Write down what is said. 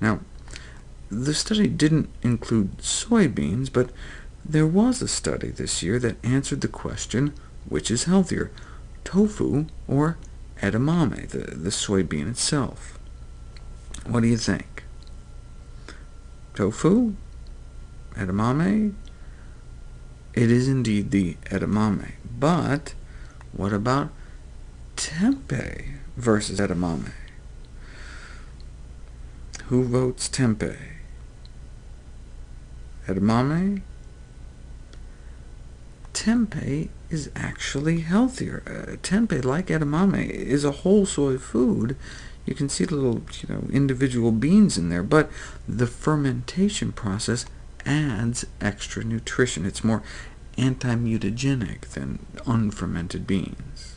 Now, the study didn't include soybeans, but there was a study this year that answered the question, which is healthier, tofu or edamame, the, the soybean itself? What do you think? Tofu? Edamame? It is indeed the edamame, but what about tempeh versus edamame? Who votes tempeh? Edamame? Tempeh is actually healthier. Uh, like edamame, is a whole soy food. You can see the little you know, individual beans in there, but the fermentation process adds extra nutrition. It's more anti-mutagenic than unfermented beans.